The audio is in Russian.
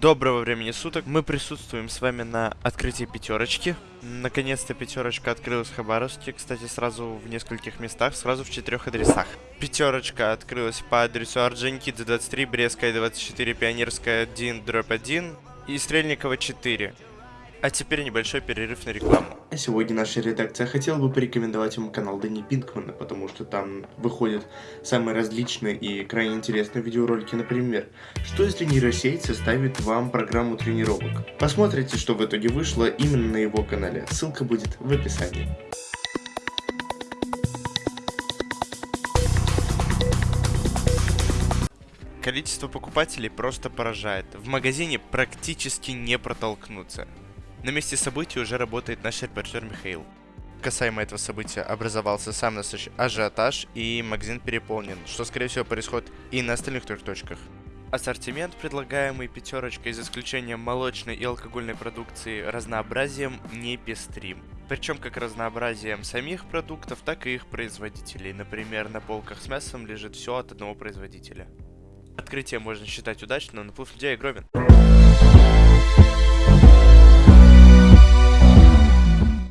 Доброго времени суток. Мы присутствуем с вами на открытии пятерочки. Наконец-то пятерочка открылась в Хабаровске. Кстати, сразу в нескольких местах, сразу в четырех адресах. Пятерочка открылась по адресу Орджоникидзе 23, Брестская 24, Пионерская 1, дробь 1 и Стрельникова 4. А теперь небольшой перерыв на рекламу. А сегодня наша редакция хотела бы порекомендовать вам канал Дани Пинкмана, потому что там выходят самые различные и крайне интересные видеоролики, например, что если нейросеть составит вам программу тренировок. Посмотрите, что в итоге вышло именно на его канале, ссылка будет в описании. Количество покупателей просто поражает. В магазине практически не протолкнуться. На месте событий уже работает наш репортер Михаил. Касаемо этого события образовался сам настоящий ажиотаж и магазин переполнен, что скорее всего происходит и на остальных трех точках. Ассортимент, предлагаемый пятерочкой, из исключения молочной и алкогольной продукции, разнообразием не пестрим. Причем как разнообразием самих продуктов, так и их производителей. Например, на полках с мясом лежит все от одного производителя. Открытие можно считать удачным, но наплыв людей огромен.